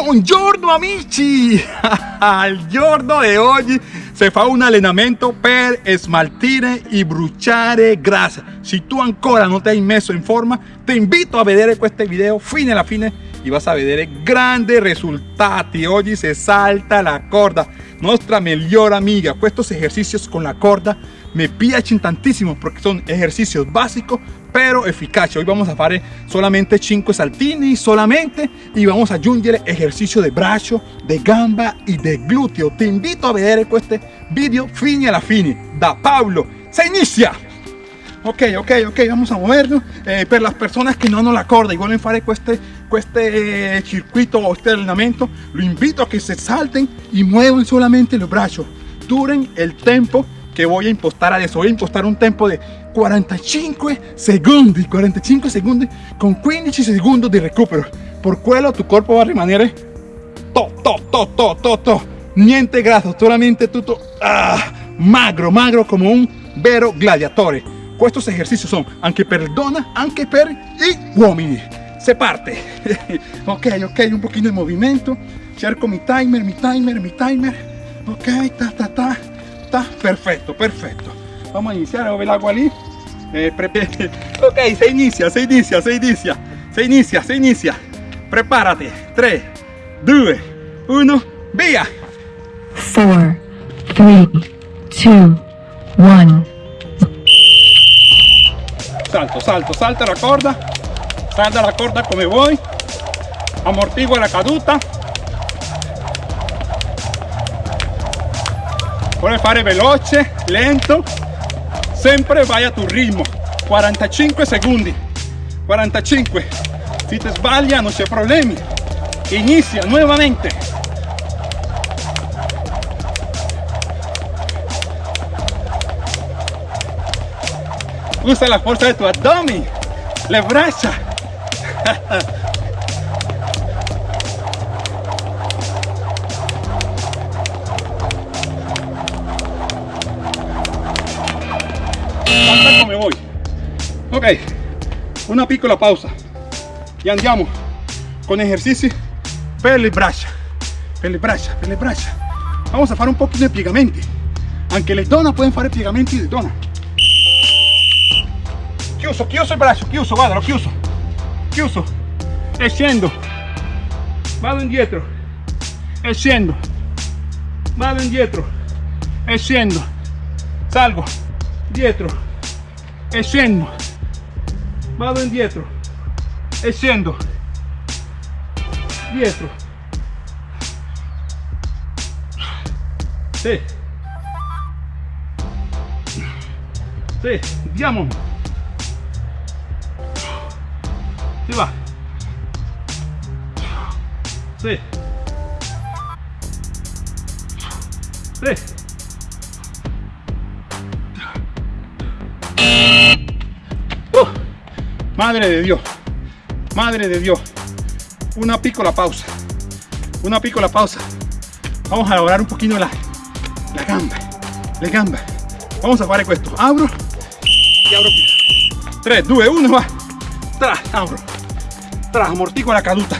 Buongiorno amici! Al giorno di oggi si fa un allenamento per smaltire e bruciare grasa. Se tu ancora non ti hai messo in forma, ti invito a vedere questo video fino alla fine e vas a vedere grandi risultati. Oggi si salta la corda, nostra migliore amiga. Questi esercizi con la corda me piacen tantissimo porque son ejercicios básicos pero eficaces. Hoy vamos a hacer solamente 5 saltini solamente y vamos a aggiungere ejercicio de brazo de gamba y de glúteo. Te invito a ver este video fine alla fine da Pablo. Se inicia. Ok ok ok vamos a movernos. Eh, per las personas que no hanno la corda y vuelven fare este este circuito o este entrenamiento lo invito a que se salten y muevan solamente los brazos. Duren el tiempo que voy a impostar adesso voy a impostar un tempo de 45 secondi 45 secondi con 15 segundos de recupero. Por quello tu cuerpo va a rimanere to to to to to to. Niente grasso solamente tutto ah, magro magro como un vero gladiatore. Estos ejercicios son anche per donna anche per gli uomini. Se parte. Ok ok un poquito de movimiento. Cerco mi timer mi timer mi timer. Ok ta ta ta perfecto, perfecto. Vamos a iniciar, el agua allí. Eh, ok, se inicia, se inicia, se inicia, se inicia, se inicia. Prepárate. 3, 2, 1, vía. 4, 3, 2, 1. Salto, salto, salta la corda. Salta la corda como voy. Amortigua la caduta. Puoi fare veloce lento. Sempre vai a tu ritmo. 45 secondi. 45 si te sbaglia non c'è problemi. Inizia nuovamente. Usa la forza del tuo addome le braccia ok una piccola pausa. Y andiamo con ejercicio. Per le braccia per le braccia per vamos a fare un poquito de piegamenti. Anche le donne pueden fare piegamenti di donna. Chiuso chiuso il braccio chiuso guardalo chiuso. Chiuso. E vado indietro. E vado indietro. E salgo. Dietro. E vado indietro e scendo dietro sì sì andiamo si va. Sì sì Madre de Dios, madre de Dios. Una piccola pausa, una piccola pausa. Vamos a elaborar un poquito la, la gamba, la gamba. Vamos a hacer esto. Abro y abro. 3, 2, 1, va. Tra, abro. Tra, amortico la caduta.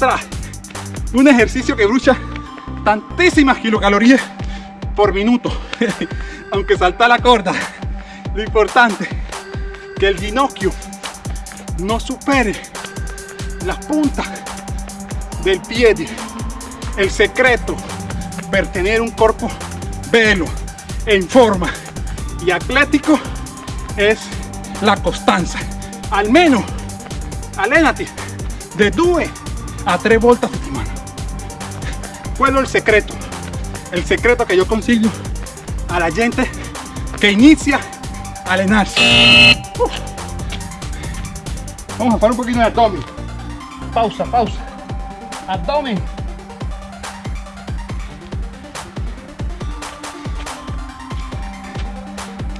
Tra. Un ejercicio que brucha tantísimas kilocalorías por minuto. Aunque salta la corda. Lo importante que el ginocchio no supere la punta del pie. El secreto para tener un cuerpo velo, en forma y atlético es la constancia. Al menos, allenati de 2 a 3 vueltas a semana. Quello el secreto. El secreto que yo consigo a la gente que inicia a allenarse. Vamos a hacer un poquito de abdomen. Pausa, pausa. Abdomen.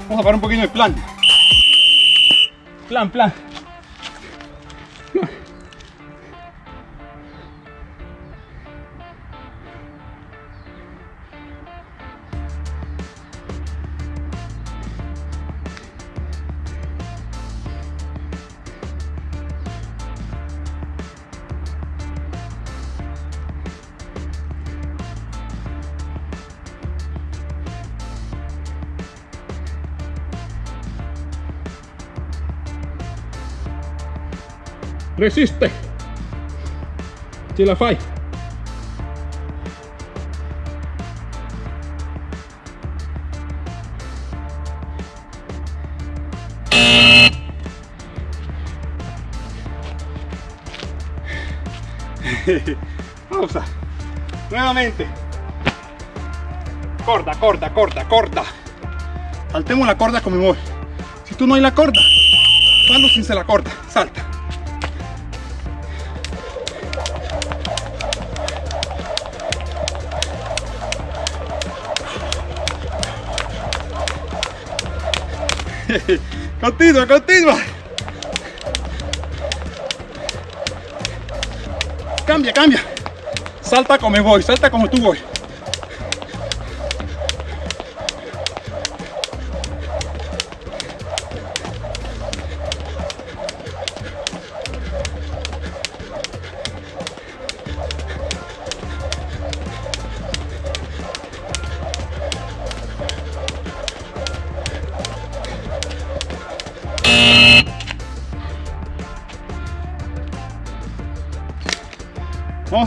Vamos a hacer un poquito de plan. Plan, plan. Resiste. Ce la fai. Pausa. Nuevamente. Corta, corta, corta, corta. Saltemos la corda como voy. Si tú no hay la corda, fallo sin se la corda. Salta. continua, continua. Cambia, cambia. Salta como voy, salta como tú voy.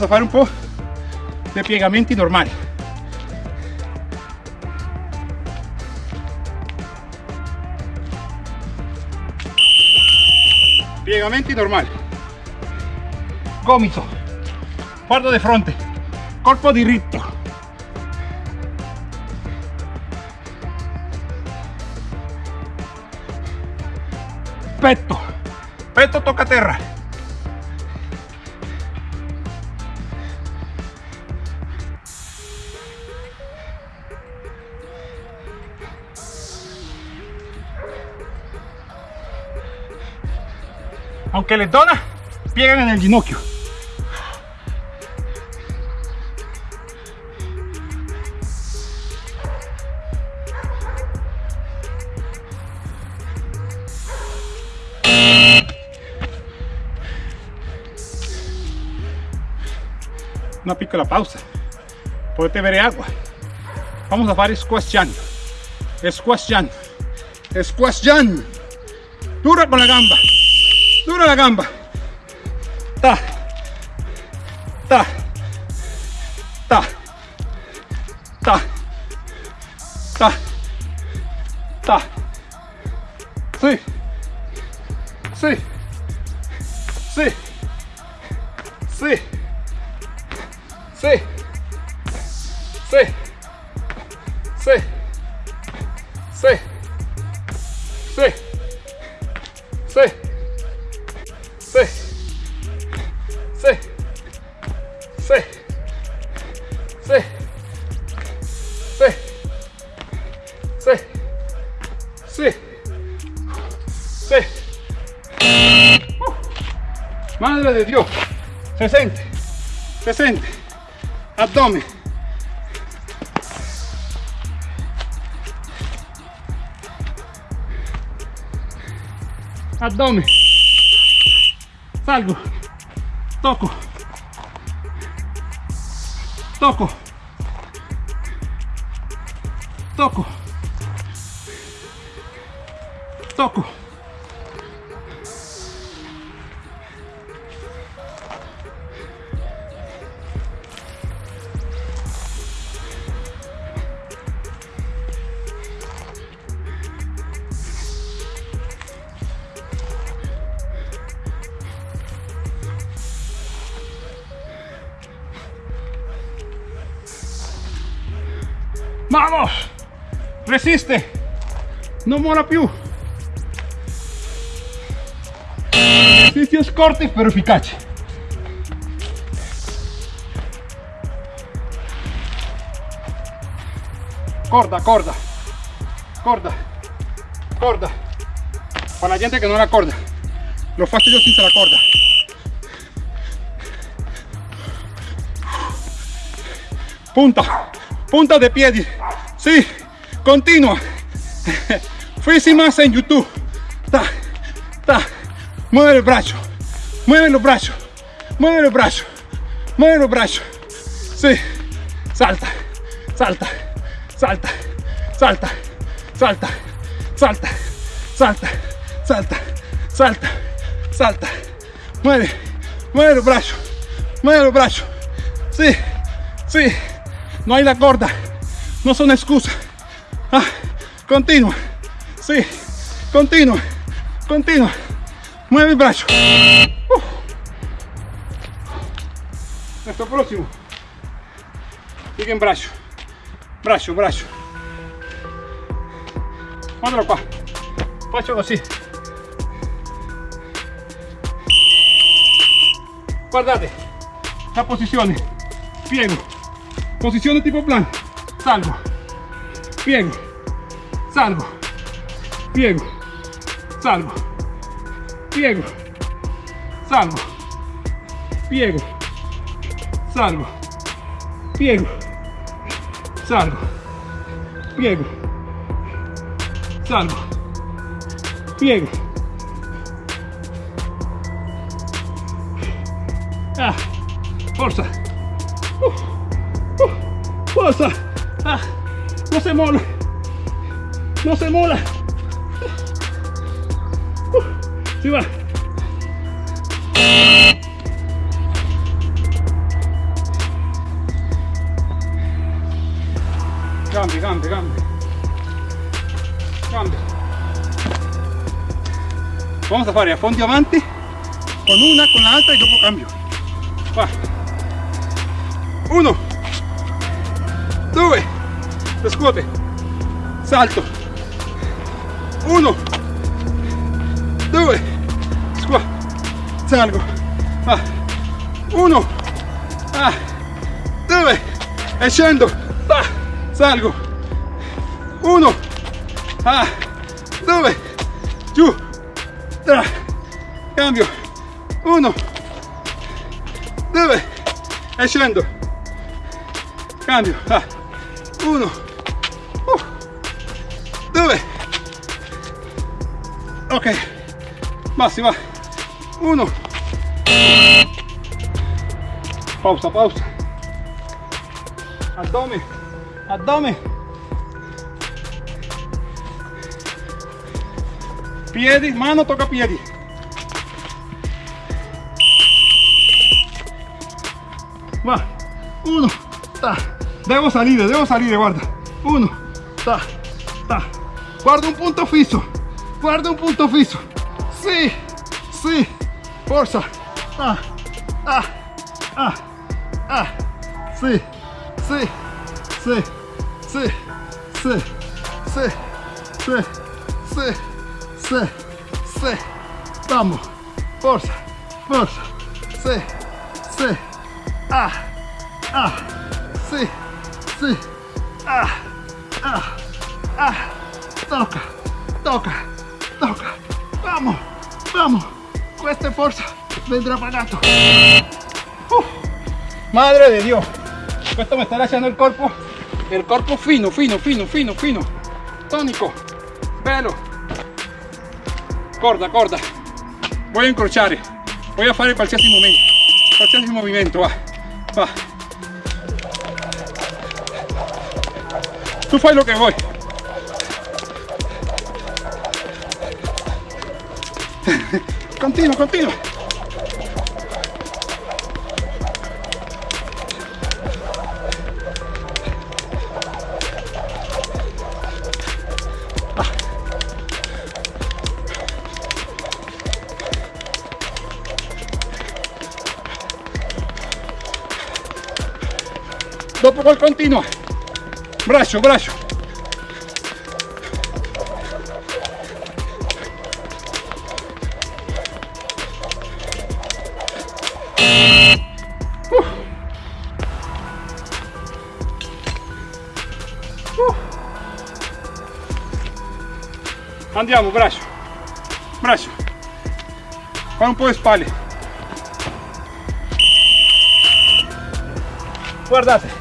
A hacer un poco de piegamenti normali. Piegamenti normali. Gomito. Guardo di fronte. Corpo diritto. Petto. Petto tocca terra. Aunque les dona, piegan en el ginocchio. Una piccola pausa, potete bere agua. Vamos a fare squash jump. Squash jump. Squash jump. Dura con la gamba. Dura la gamba. Ta. Sí. Sí. Sí. Uh. Madre de Dios. Se siente. Se siente. Abdomen. Abdomen. Salgo. Toco. Toco. Toco. Toco. Vamos! Resiste! Non mola più! Esercizi corti però efficaci. Corda, corda, corda, corda. Para la gente que no la corda, lo faccio yo senza la corda. Punta, punta de piedi. Sí, continua. Más en YouTube. Mueve el brazo. Mueve los brazos. Mueve los brazos. Mueve los brazos. Sí. Salta. Salta. Salta. Salta. Salta. Salta. Salta. Salta. Salta. Salta. mueve, mueve los brazos, mueve los brazos. Sí, sí, no hay la corda, no son excusas. Ah, continua, sí, continua, continua. Mueve el brazo. Uh. Nuestro próximo. Sigue en brazo, brazo, brazo. Guardalo qua. Faccio così. Guardate, la posizione. Piego. Posizione tipo plan. Salgo. Piego. Salgo. Piego. Salgo. Piego. Salgo. Piego. Salgo. Piego. Salgo. Piego. Salgo. Piego. Ah, forza. Uh, uh, forza. Ah, no se mola. No se mola. Suba. Cambie, cambie, cambie. Cambie. Vamos a fare a fondo diamante con una, con la altra y dopo cambio. Va. Uno. Due. Lo. Salto. Uno. Salgo. Va. Uno. Ah. Due. E scendo. Va. Salgo. Uno. Ah. Due. Giù. Tra. Cambio. Uno. Due. E scendo. Cambio. Ah. Uno. Uh. Due. Ok. Va. Uno. Pausa, pausa. Addome. Addome. Piedi, mano tocca piedi. Va, uno, ta. Devo salire, devo salire, guarda. Uno, ta, ta. Guarda un punto fisso. Guarda un punto fisso. Sì, sì. Forza. Ah, ah, ah, ah. Sì, sì, sì, sì, sì, sì, sì, sì, sì, sì. Vamos. Forza, forza. Sì, sì. Ah, ah, sí, sí, ah, ah, ah, toca, toca, toca, vamos, vamos, cuesta forza, vendrá pagato. Uh, madre de Dios, esto me está lasciando el cuerpo, el cuerpo fino, fino, fino, fino, fino, tónico, velo, corda, corda, voy a incrociare, voy a fare qualsiasi momento, qualsiasi movimento, va. Va. Tú fai lo que voy. Continua, continua. Dopo col continuo. Braccio, braccio. Andiamo, braccio. Braccio. Fa un po' di spalle. Guardate.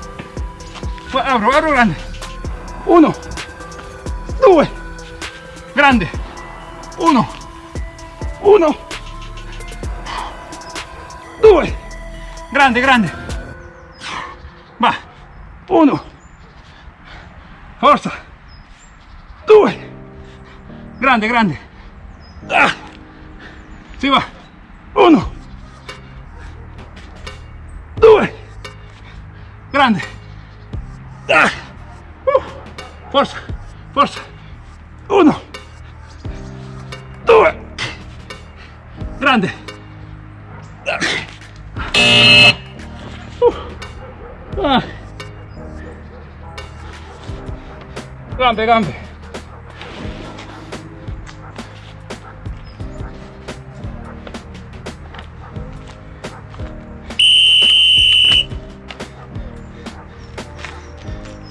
Apro, apro grande. Uno. Due. Grande. Uno. Uno. Due. Grande, grande. Va. Uno. Forza. Grande, grande. Ah. Si va. Uno. due, grande, ah. uh. forza, forza, uno, due, grande, uh. ah. gambe,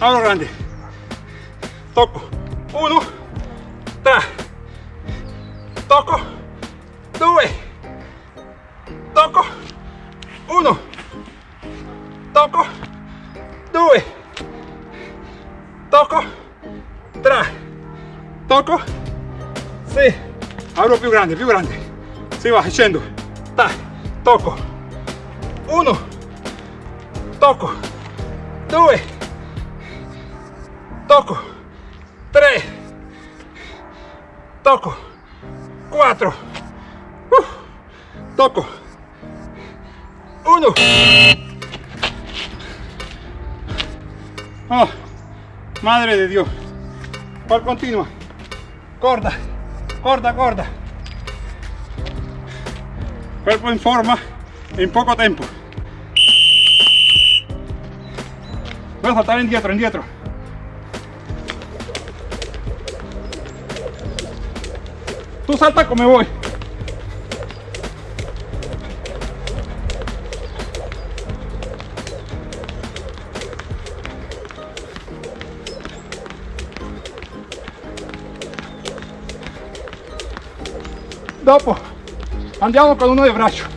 Ahora grande. Toco. Uno. Tra. Toco. Due. Toco. Uno. Toco. Due. Toco. Tra. Toco. Sì. Apro più grande, più grande. Si va, scendo. Ta. Toco. Uno. Toco. Due. Toco. Tre. Toco. Cuatro. Uh. Toco. Uno. Oh, madre de Dios. ¿Cuál continua? Corta, corta, corta. Cuerpo en forma en poco tiempo. Voy a saltar indietro, indietro. Tú salta como voy. Dopo andiamo con uno di braccio.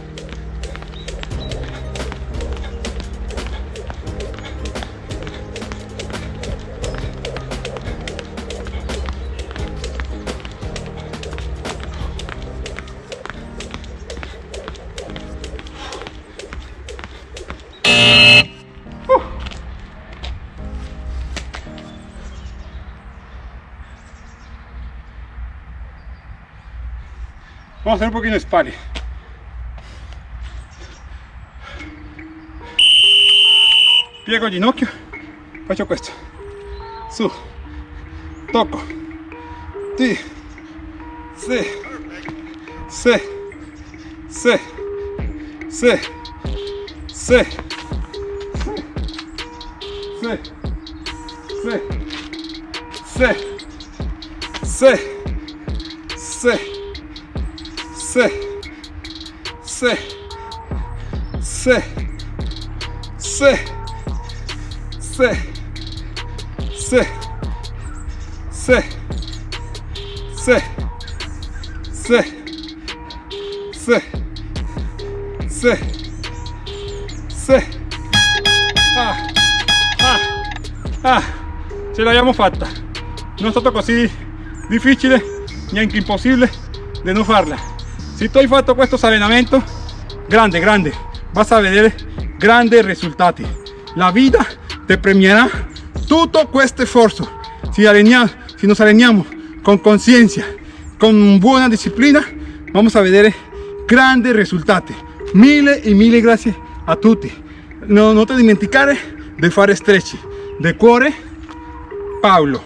Vamos a hacer un di spalle. Piego il ginocchio, faccio questo. Su, tocco. Sì, sì, sì, sì, sì, sì, sì, sì, sì, sì, sì, sì, sì, sì, sì, sì, sì, sì, sì, sì, sì, sì. Ah, ah, ah, ce l'abbiamo fatta. Non è stato così difficile, neanche impossibile di non farla. Se tu hai fatto questo allenamento, grande, grande, vas a vedere grandi risultati. La vida te premierà tutto questo sforzo. Si, allenea- si nos allenamos con conciencia, con buena disciplina, vamos a vedere grandi risultati. Mille e mille grazie a tutti. No, non ti dimenticare di fare stretch. De cuore, Paolo.